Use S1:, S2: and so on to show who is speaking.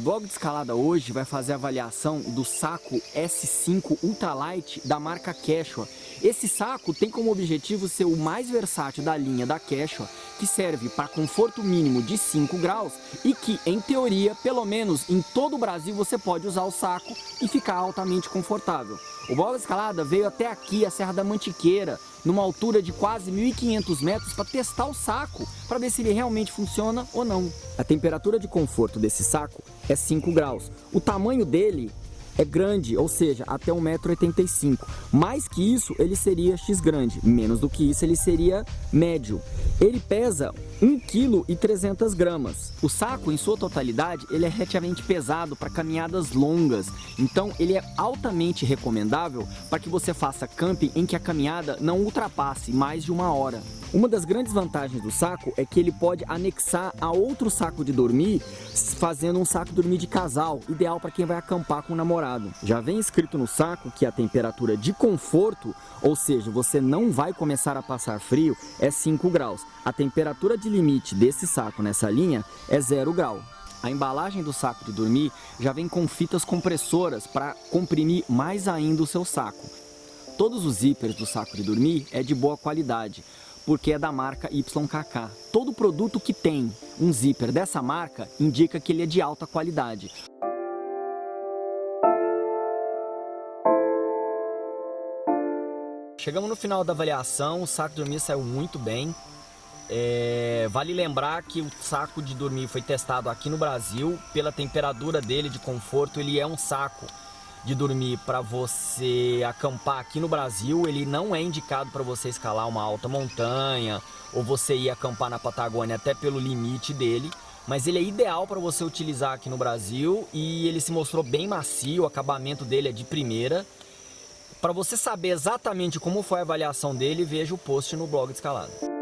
S1: blog de escalada hoje vai fazer avaliação do saco S5 Ultralight da marca Quechua. Esse saco tem como objetivo ser o mais versátil da linha da Quechua, que serve para conforto mínimo de 5 graus e que, em teoria, pelo menos em todo o Brasil você pode usar o saco e ficar altamente confortável. O de escalada veio até aqui, a Serra da Mantiqueira, numa altura de quase 1.500 metros para testar o saco, para ver se ele realmente funciona ou não. A temperatura de conforto desse saco é 5 graus. O tamanho dele é grande, ou seja, até 1,85m. Mais que isso, ele seria X grande. Menos do que isso, ele seria médio. Ele pesa 1,3 kg. O saco, em sua totalidade, ele é relativamente pesado para caminhadas longas. Então, ele é altamente recomendável para que você faça camping em que a caminhada não ultrapasse mais de uma hora. Uma das grandes vantagens do saco é que ele pode anexar a outro saco de dormir, fazendo um saco de dormir de casal, ideal para quem vai acampar com o namorado. Já vem escrito no saco que a temperatura de conforto, ou seja, você não vai começar a passar frio, é 5 graus. A temperatura de limite desse saco nessa linha é 0 grau. A embalagem do saco de dormir já vem com fitas compressoras para comprimir mais ainda o seu saco. Todos os zippers do saco de dormir é de boa qualidade, porque é da marca YKK. Todo produto que tem um zíper dessa marca indica que ele é de alta qualidade. Chegamos no final da avaliação, o saco de dormir saiu muito bem. É, vale lembrar que o saco de dormir foi testado aqui no Brasil, pela temperatura dele de conforto, ele é um saco de dormir para você acampar aqui no Brasil, ele não é indicado para você escalar uma alta montanha ou você ir acampar na Patagônia até pelo limite dele, mas ele é ideal para você utilizar aqui no Brasil e ele se mostrou bem macio, o acabamento dele é de primeira. Para você saber exatamente como foi a avaliação dele, veja o post no blog de escalada.